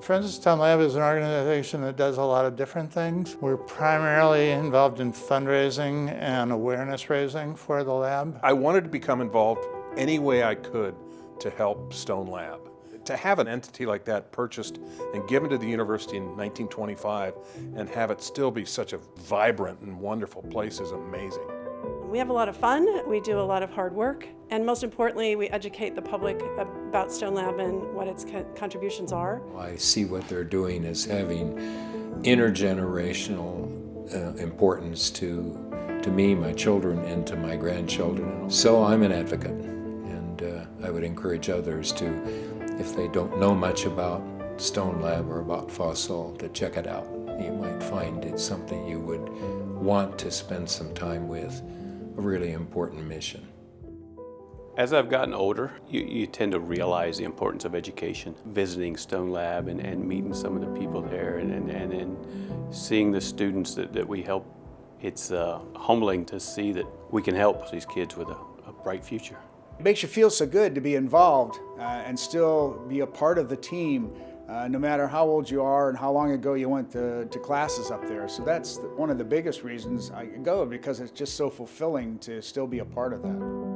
Friends of Stone Lab is an organization that does a lot of different things. We're primarily involved in fundraising and awareness raising for the lab. I wanted to become involved any way I could to help Stone Lab. To have an entity like that purchased and given to the university in 1925 and have it still be such a vibrant and wonderful place is amazing. We have a lot of fun, we do a lot of hard work, and most importantly, we educate the public about Stone Lab and what its co contributions are. I see what they're doing as having intergenerational uh, importance to, to me, my children, and to my grandchildren. So I'm an advocate, and uh, I would encourage others to, if they don't know much about Stone Lab or about FOSL, to check it out. You might find it's something you would want to spend some time with a really important mission. As I've gotten older, you, you, tend to realize the importance of education. Visiting Stone Lab and, and meeting some of the people there and, and, and, and seeing the students that, that we help, it's uh, humbling to see that we can help these kids with a, a bright future. It makes you feel so good to be involved uh, and still be a part of the team uh, no matter how old you are and how long ago you went to, to classes up there. So that's one of the biggest reasons I go because it's just so fulfilling to still be a part of that.